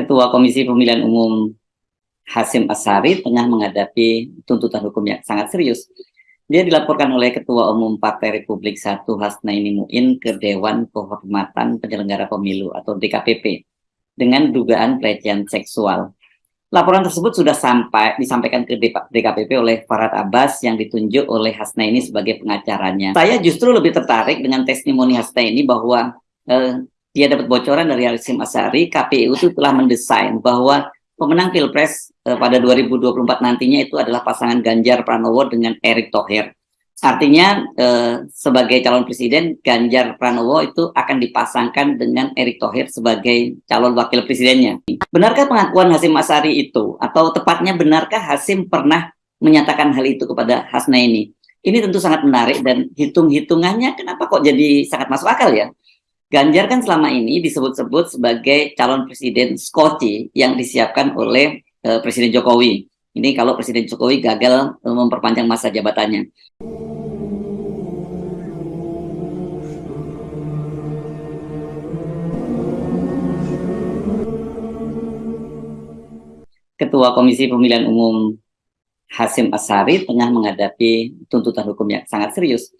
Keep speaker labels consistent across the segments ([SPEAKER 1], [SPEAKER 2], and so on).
[SPEAKER 1] Ketua Komisi Pemilihan Umum Hasim Asari tengah menghadapi tuntutan hukum yang sangat serius. Dia dilaporkan oleh Ketua Umum Partai Republik Satu Hasnaini Muin ke Dewan Kehormatan Penyelenggara Pemilu atau DKPP dengan dugaan pelecehan seksual. Laporan tersebut sudah sampai disampaikan ke DKPP oleh Farad Abbas yang ditunjuk oleh Hasnaini sebagai pengacaranya. Saya justru lebih tertarik dengan testimoni Hasnaini bahwa eh, dia dapat bocoran dari Hasim Asari, KPU itu telah mendesain bahwa pemenang Pilpres eh, pada 2024 nantinya itu adalah pasangan Ganjar Pranowo dengan Erick Thohir. Artinya eh, sebagai calon presiden Ganjar Pranowo itu akan dipasangkan dengan Erick Thohir sebagai calon wakil presidennya. Benarkah pengakuan Hasim Asari itu atau tepatnya benarkah Hasim pernah menyatakan hal itu kepada Hasna ini? Ini tentu sangat menarik dan hitung-hitungannya kenapa kok jadi sangat masuk akal ya? Ganjar kan selama ini disebut-sebut sebagai calon presiden Skoci yang disiapkan oleh uh, Presiden Jokowi. Ini kalau Presiden Jokowi gagal uh, memperpanjang masa jabatannya. Ketua Komisi Pemilihan Umum Hasim Asari tengah menghadapi tuntutan hukum yang sangat serius.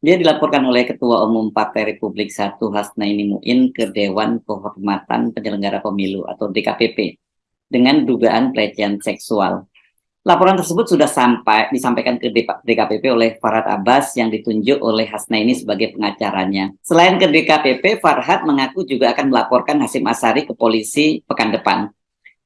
[SPEAKER 1] Dia dilaporkan oleh Ketua Umum Partai Republik Satu Hasnaini Muin ke Dewan Kehormatan Penyelenggara Pemilu atau DKPP dengan dugaan pelecehan seksual. Laporan tersebut sudah sampai disampaikan ke DKPP oleh Farhad Abbas yang ditunjuk oleh Hasnaini sebagai pengacaranya. Selain ke DKPP, Farhad mengaku juga akan melaporkan Hasim Asari ke polisi pekan depan.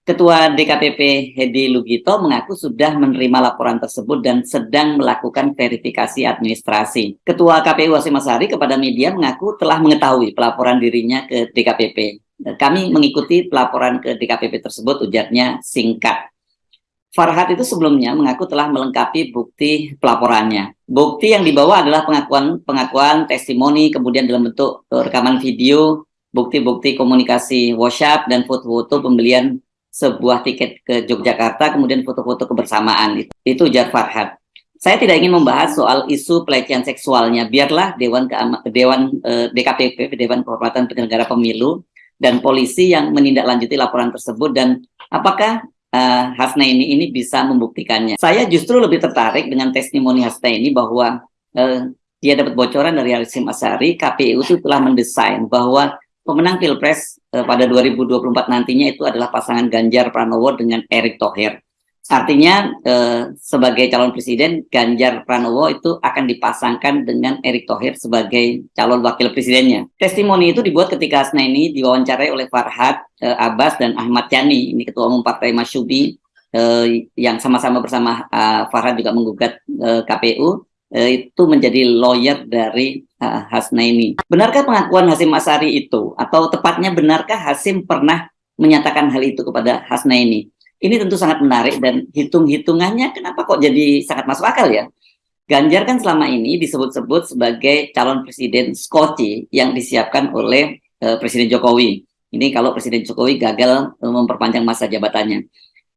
[SPEAKER 1] Ketua DKPP Hedi Lugito mengaku sudah menerima laporan tersebut dan sedang melakukan verifikasi administrasi. Ketua KPU Hasim Asari kepada media mengaku telah mengetahui pelaporan dirinya ke DKPP. Kami mengikuti pelaporan ke DKPP tersebut, ujarnya singkat. Farhad itu sebelumnya mengaku telah melengkapi bukti pelaporannya. Bukti yang dibawa adalah pengakuan pengakuan testimoni, kemudian dalam bentuk rekaman video, bukti-bukti komunikasi WhatsApp, dan foto-foto pembelian sebuah tiket ke Yogyakarta, kemudian foto-foto kebersamaan. Itu, itu Jar Farhad. Saya tidak ingin membahas soal isu pelecehan seksualnya. Biarlah Dewan Dewan eh, DKPP, Dewan Kehormatan Penyelenggara Pemilu, dan polisi yang menindaklanjuti laporan tersebut dan apakah uh, Hasna ini ini bisa membuktikannya. Saya justru lebih tertarik dengan testimoni Hasna ini bahwa uh, dia dapat bocoran dari Hasim Asari, KPU itu telah mendesain bahwa pemenang Pilpres eh, pada 2024 nantinya itu adalah pasangan Ganjar Pranowo dengan Erick Thohir. Artinya eh, sebagai calon presiden Ganjar Pranowo itu akan dipasangkan dengan Erick Thohir sebagai calon wakil presidennya. Testimoni itu dibuat ketika Asna ini diwawancarai oleh Farhad eh, Abbas dan Ahmad Yani, ini ketua umum Partai Masyubi eh, yang sama-sama bersama eh, Farhad juga menggugat eh, KPU Eh, itu menjadi lawyer dari uh, Hasnaini. Benarkah pengakuan Hasim Asari itu? Atau tepatnya benarkah Hasim pernah menyatakan hal itu kepada Hasnaini? Ini tentu sangat menarik dan hitung-hitungannya kenapa kok jadi sangat masuk akal ya? Ganjar kan selama ini disebut-sebut sebagai calon presiden Skoci yang disiapkan oleh uh, Presiden Jokowi. Ini kalau Presiden Jokowi gagal memperpanjang masa jabatannya.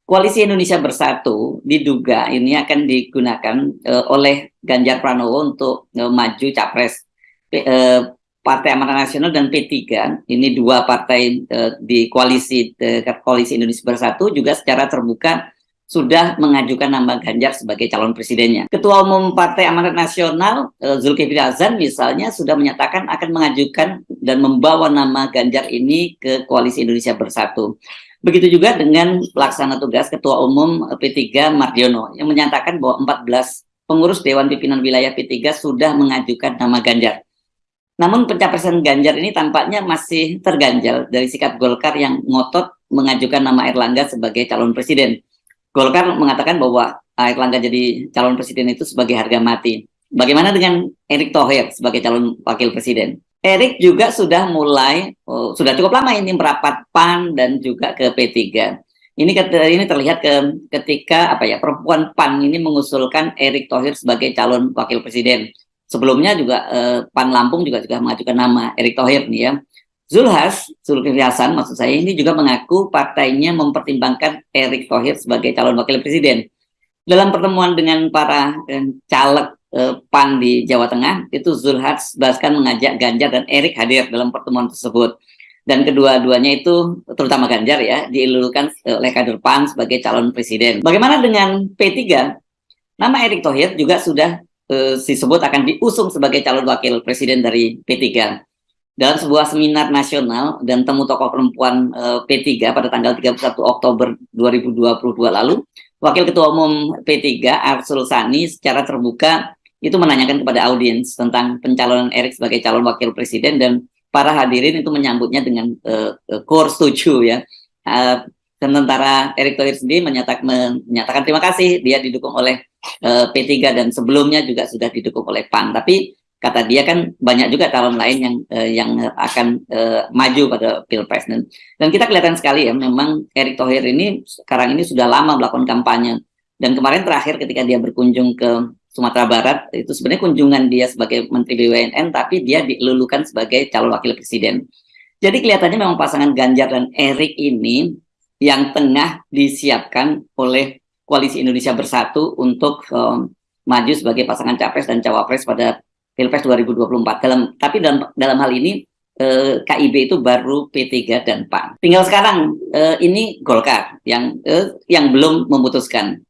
[SPEAKER 1] Koalisi Indonesia Bersatu diduga ini akan digunakan uh, oleh Ganjar Pranowo untuk uh, maju capres uh, Partai Amanat Nasional dan P3. Ini dua partai uh, di koalisi uh, koalisi Indonesia Bersatu juga secara terbuka sudah mengajukan nama Ganjar sebagai calon presidennya. Ketua Umum Partai Amanat Nasional Zulkifli Hasan misalnya sudah menyatakan akan mengajukan dan membawa nama Ganjar ini ke koalisi Indonesia Bersatu. Begitu juga dengan pelaksana tugas Ketua Umum P3 Mardiono yang menyatakan bahwa 14 pengurus Dewan Pimpinan Wilayah P3 sudah mengajukan nama Ganjar. Namun pencapresan Ganjar ini tampaknya masih terganjal dari sikap Golkar yang ngotot mengajukan nama Erlangga sebagai calon presiden. Golkar mengatakan bahwa Erlangga jadi calon presiden itu sebagai harga mati. Bagaimana dengan Erick Thohir sebagai calon wakil presiden? Erik juga sudah mulai, oh, sudah cukup lama ini merapat PAN dan juga ke P3. Ini ini terlihat ke, ketika apa ya perempuan PAN ini mengusulkan Erik Thohir sebagai calon wakil presiden. Sebelumnya juga eh, PAN Lampung juga juga mengajukan nama Erik Thohir nih ya. Zulhas, Zulkifli Hasan maksud saya ini juga mengaku partainya mempertimbangkan Erik Thohir sebagai calon wakil presiden. Dalam pertemuan dengan para eh, caleg eh, PAN di Jawa Tengah, itu Zulhas bahkan mengajak Ganjar dan Erik hadir dalam pertemuan tersebut. dan kedua-duanya itu terutama Ganjar ya diilulukan oleh kader PAN sebagai calon presiden. Bagaimana dengan P3? Nama Erick Thohir juga sudah uh, disebut akan diusung sebagai calon wakil presiden dari P3. Dalam sebuah seminar nasional dan temu tokoh perempuan uh, P3 pada tanggal 31 Oktober 2022 lalu, Wakil Ketua Umum P3 Arsul Sani secara terbuka itu menanyakan kepada audiens tentang pencalonan Erick sebagai calon wakil presiden dan para hadirin itu menyambutnya dengan uh, core setuju ya. Uh, sementara Erick Thohir sendiri menyatakan, menyatakan terima kasih dia didukung oleh uh, P3 dan sebelumnya juga sudah didukung oleh PAN. Tapi kata dia kan banyak juga calon lain yang uh, yang akan uh, maju pada pilpres dan, dan kita kelihatan sekali ya memang Erick Thohir ini sekarang ini sudah lama melakukan kampanye dan kemarin terakhir ketika dia berkunjung ke Sumatera Barat itu sebenarnya kunjungan dia sebagai Menteri BUMN tapi dia dilulukan sebagai calon wakil presiden. Jadi kelihatannya memang pasangan Ganjar dan Erik ini yang tengah disiapkan oleh Koalisi Indonesia Bersatu untuk um, maju sebagai pasangan capres dan cawapres pada Pilpres 2024. Dalam tapi dalam dalam hal ini eh, KIB itu baru P3 dan PAN. Tinggal sekarang eh, ini Golkar yang eh, yang belum memutuskan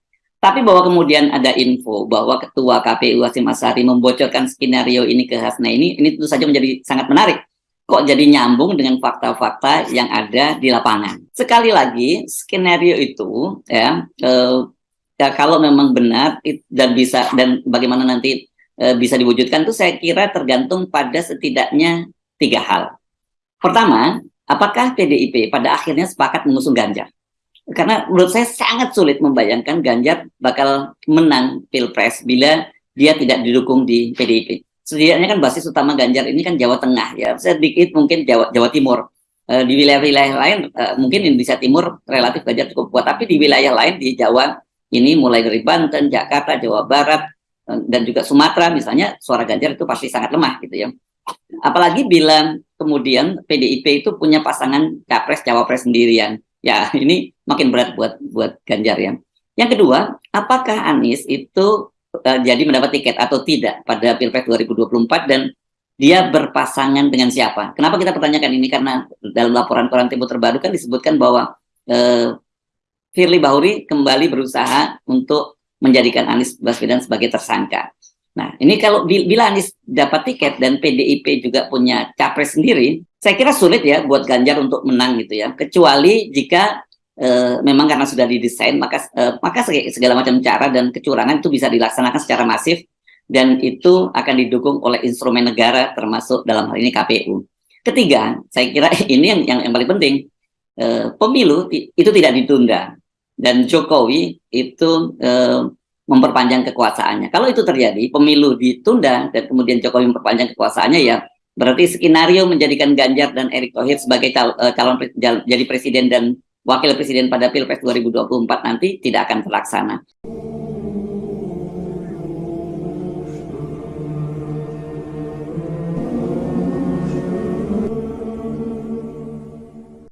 [SPEAKER 1] tapi bahwa kemudian ada info bahwa Ketua KPU Hasim Asari membocorkan skenario ini ke Hasna ini, ini tentu saja menjadi sangat menarik. Kok jadi nyambung dengan fakta-fakta yang ada di lapangan. Sekali lagi, skenario itu ya, eh, ya kalau memang benar dan bisa dan bagaimana nanti eh, bisa diwujudkan itu saya kira tergantung pada setidaknya tiga hal. Pertama, apakah PDIP pada akhirnya sepakat mengusung Ganjar? Karena menurut saya sangat sulit membayangkan Ganjar bakal menang pilpres bila dia tidak didukung di PDIP. Setidaknya kan basis utama Ganjar ini kan Jawa Tengah ya, sedikit mungkin Jawa Jawa Timur. E, di wilayah-wilayah lain e, mungkin Indonesia Timur relatif Ganjar cukup kuat, tapi di wilayah lain di Jawa ini mulai dari Banten, Jakarta, Jawa Barat e, dan juga Sumatera misalnya suara Ganjar itu pasti sangat lemah gitu ya. Apalagi bila kemudian PDIP itu punya pasangan capres cawapres sendirian ya ini makin berat buat buat Ganjar ya. Yang kedua, apakah Anies itu uh, jadi mendapat tiket atau tidak pada Pilpres 2024 dan dia berpasangan dengan siapa? Kenapa kita pertanyakan ini? Karena dalam laporan koran Tempo terbaru kan disebutkan bahwa uh, Firly Bahuri kembali berusaha untuk menjadikan Anies Baswedan sebagai tersangka. Nah, ini kalau bila Anies dapat tiket dan PDIP juga punya capres sendiri, saya kira sulit ya buat Ganjar untuk menang gitu ya. Kecuali jika e, memang karena sudah didesain, maka e, maka segala macam cara dan kecurangan itu bisa dilaksanakan secara masif dan itu akan didukung oleh instrumen negara termasuk dalam hal ini KPU. Ketiga, saya kira ini yang yang, yang paling penting. E, pemilu itu tidak ditunda dan Jokowi itu e, memperpanjang kekuasaannya. Kalau itu terjadi, pemilu ditunda dan kemudian Jokowi memperpanjang kekuasaannya ya berarti skenario menjadikan Ganjar dan Erick Thohir sebagai cal uh, calon pres jadi presiden dan wakil presiden pada Pilpres 2024 nanti tidak akan terlaksana.